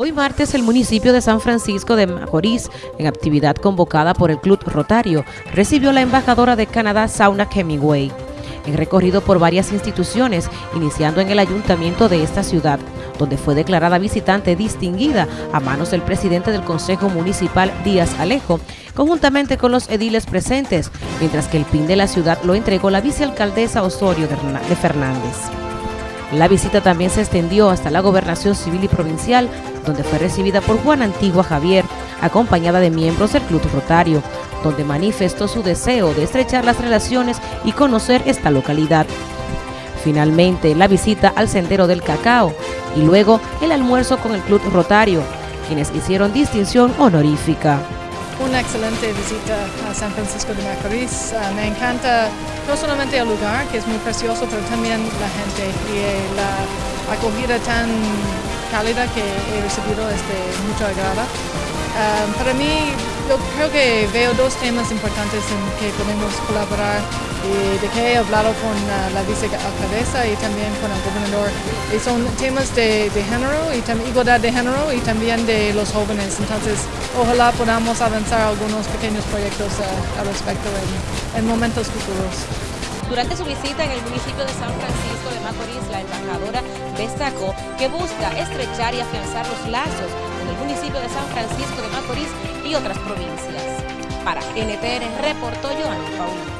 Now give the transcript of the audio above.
Hoy martes el municipio de San Francisco de Macorís, en actividad convocada por el Club Rotario, recibió la embajadora de Canadá, Sauna Hemingway. En recorrido por varias instituciones, iniciando en el ayuntamiento de esta ciudad, donde fue declarada visitante distinguida a manos del presidente del Consejo Municipal, Díaz Alejo, conjuntamente con los ediles presentes, mientras que el PIN de la ciudad lo entregó la vicealcaldesa Osorio de Fernández. La visita también se extendió hasta la gobernación civil y provincial, donde fue recibida por Juan Antigua Javier, acompañada de miembros del Club Rotario, donde manifestó su deseo de estrechar las relaciones y conocer esta localidad. Finalmente, la visita al Sendero del Cacao y luego el almuerzo con el Club Rotario, quienes hicieron distinción honorífica una excelente visita a San Francisco de Macorís. Uh, me encanta no solamente el lugar, que es muy precioso, pero también la gente y eh, la acogida tan cálida que he recibido es de mucho agrado. Um, para mí, yo creo que veo dos temas importantes en que podemos colaborar y de que he hablado con uh, la vicealcaldesa y también con el gobernador. Y son temas de, género y igualdad de género y también de los jóvenes. Entonces, ojalá podamos avanzar algunos pequeños proyectos uh, al respecto en, en momentos futuros. Durante su visita en el municipio de San Francisco de Macorís, la embajadora destacó que busca estrechar y afianzar los lazos con el municipio de San Francisco de Macorís y otras provincias. Para NTN reportó Joan Paulino.